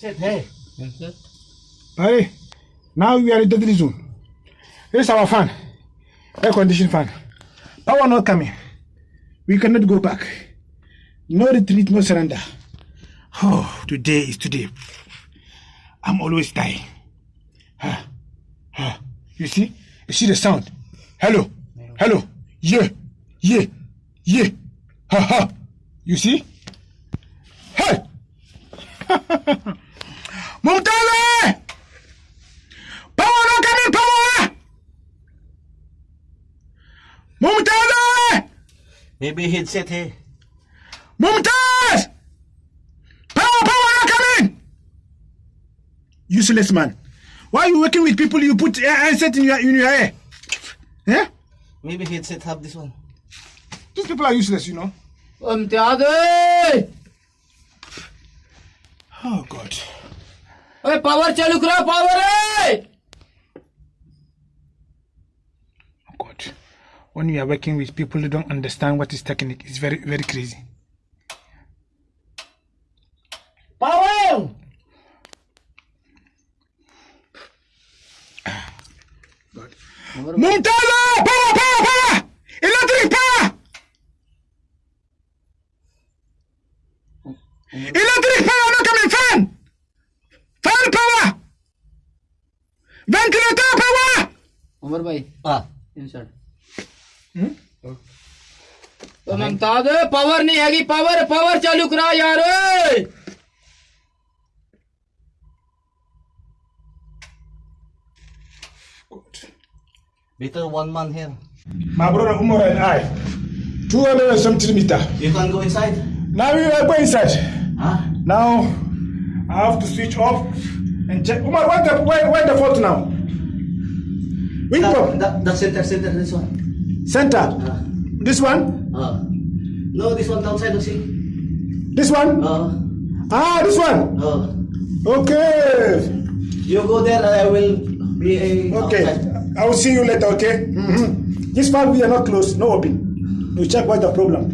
Hey. Hey, now we are in the deadly zone. Here's our fan, air conditioned fan. Power not coming. We cannot go back. No retreat, no surrender. Oh, today is today. I'm always dying. Ah, ah. You see? You see the sound? Hello? Hello? Yeah, yeah, yeah. Ha ha. You see? Hey! Mumtaza! Power don't come in power! Mumtaza! Maybe he'd sit here. Mumtaz! Power, power don't! Useless man. Why are you working with people you put headset in your, in your hair? Yeah? Maybe he'd set up this one. These people are useless, you know. Mumtaz. Oh, God. Power चालू करो power है Oh, God. When you are working with people who don't understand what is technique, it's very, very crazy. Power! God. Mumtala! Power, power, power! Electric power! Electric Ventilator power! Umar भाई Ah. Insert तो Mumtaz power नहीं हैगी power power चालू करा यार Better one man here. My brother Umar and I, 200 and something meter. You can go inside. Now we are going inside. Huh? Now I have to switch off and check. Umar, where the where, where the fault now? Which That, one? that, that center, center, this one. Center. Ah. This one? Ah. No, this one downside, you see. This one? Ah. Ah, this one. Ah. Okay. You go there, I will be a Okay. outside. I will see you later. Okay. Mhm. This part we are not close. No open. We check what the problem.